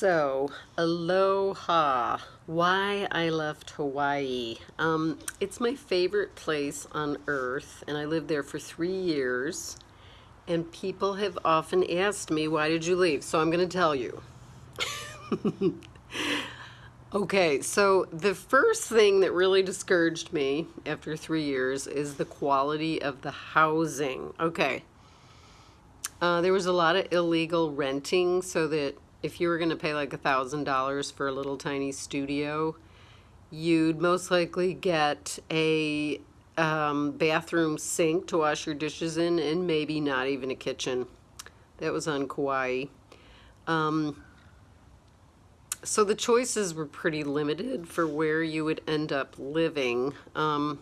So, aloha. Why I left Hawaii. Um, it's my favorite place on earth, and I lived there for three years. And people have often asked me, why did you leave? So I'm going to tell you. okay, so the first thing that really discouraged me after three years is the quality of the housing. Okay. Uh, there was a lot of illegal renting so that if you were going to pay like a thousand dollars for a little tiny studio, you'd most likely get a um, bathroom sink to wash your dishes in and maybe not even a kitchen. That was on Kauai. Um, so the choices were pretty limited for where you would end up living. Um,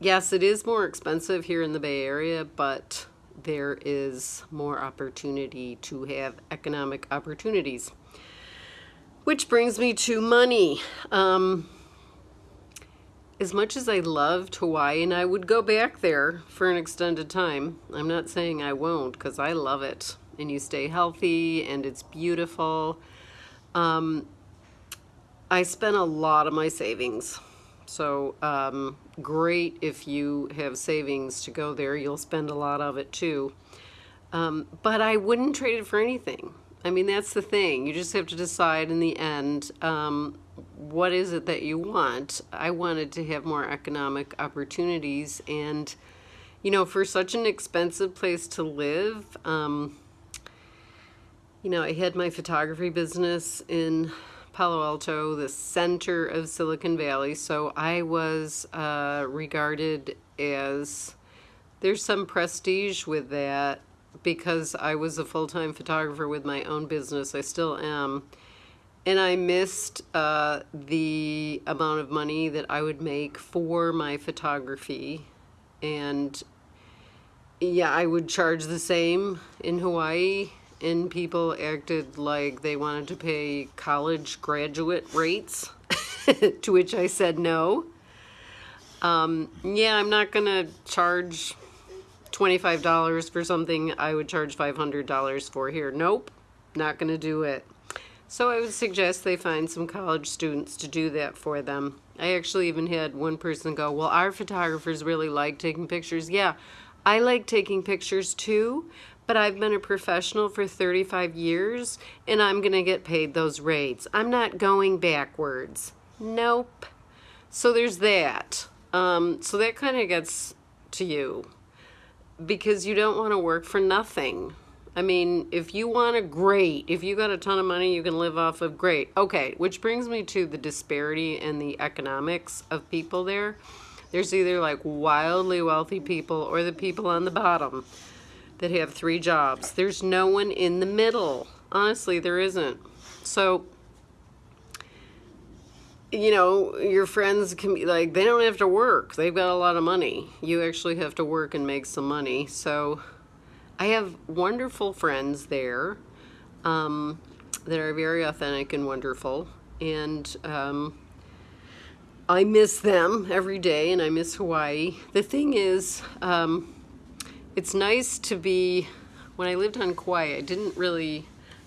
yes, it is more expensive here in the Bay Area, but there is more opportunity to have economic opportunities. Which brings me to money. Um, as much as I loved Hawaii and I would go back there for an extended time, I'm not saying I won't because I love it and you stay healthy and it's beautiful. Um, I spent a lot of my savings so um, great if you have savings to go there. You'll spend a lot of it too. Um, but I wouldn't trade it for anything. I mean, that's the thing. You just have to decide in the end, um, what is it that you want? I wanted to have more economic opportunities and, you know, for such an expensive place to live, um, you know, I had my photography business in Palo Alto, the center of Silicon Valley. So I was uh, regarded as, there's some prestige with that because I was a full-time photographer with my own business. I still am. And I missed uh, the amount of money that I would make for my photography. And yeah, I would charge the same in Hawaii and people acted like they wanted to pay college graduate rates, to which I said no. Um, yeah, I'm not going to charge $25 for something I would charge $500 for here. Nope, not going to do it. So I would suggest they find some college students to do that for them. I actually even had one person go, well, our photographers really like taking pictures. Yeah, I like taking pictures too, but I've been a professional for 35 years and I'm going to get paid those rates. I'm not going backwards. Nope. So there's that. Um, so that kind of gets to you because you don't want to work for nothing. I mean, if you want a great, if you got a ton of money you can live off of, great. Okay, which brings me to the disparity in the economics of people there. There's either like wildly wealthy people or the people on the bottom that have three jobs. There's no one in the middle. Honestly, there isn't. So, you know, your friends can be like, they don't have to work. They've got a lot of money. You actually have to work and make some money. So I have wonderful friends there um, that are very authentic and wonderful. And um, I miss them every day and I miss Hawaii. The thing is, um, it's nice to be, when I lived on Kauai, I didn't really,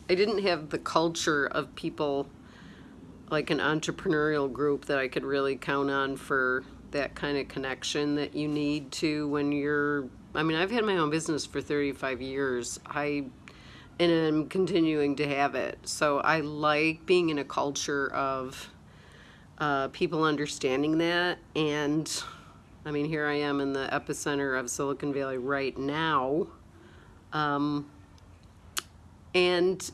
I didn't have the culture of people like an entrepreneurial group that I could really count on for that kind of connection that you need to when you're, I mean, I've had my own business for 35 years. I, and I'm continuing to have it. So I like being in a culture of uh, people understanding that and I mean, here I am in the epicenter of Silicon Valley right now. Um, and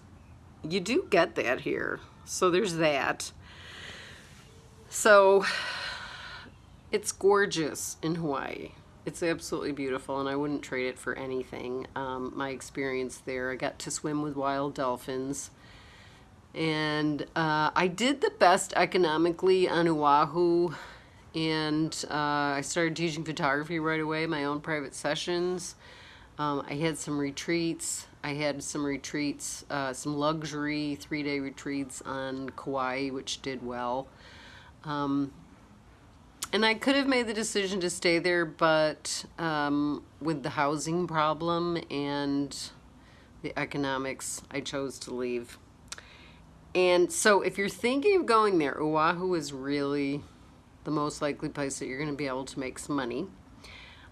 you do get that here. So there's that. So it's gorgeous in Hawaii. It's absolutely beautiful and I wouldn't trade it for anything. Um, my experience there, I got to swim with wild dolphins. And uh, I did the best economically on Oahu and uh, I started teaching photography right away, my own private sessions. Um, I had some retreats. I had some retreats, uh, some luxury three-day retreats on Kauai, which did well. Um, and I could have made the decision to stay there, but um, with the housing problem and the economics, I chose to leave. And so if you're thinking of going there, Oahu is really the most likely place that you're going to be able to make some money.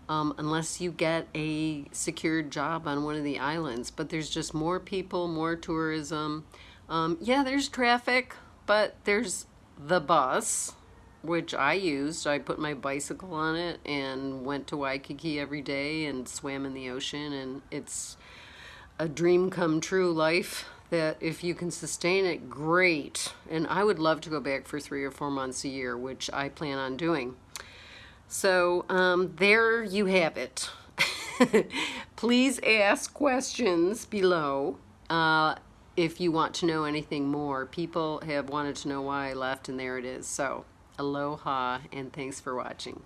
Um, unless you get a secured job on one of the islands. But there's just more people, more tourism. Um, yeah, there's traffic, but there's the bus, which I used. I put my bicycle on it and went to Waikiki every day and swam in the ocean. And it's a dream come true life that if you can sustain it, great. And I would love to go back for three or four months a year, which I plan on doing. So um, there you have it. Please ask questions below uh, if you want to know anything more. People have wanted to know why I left and there it is. So aloha and thanks for watching.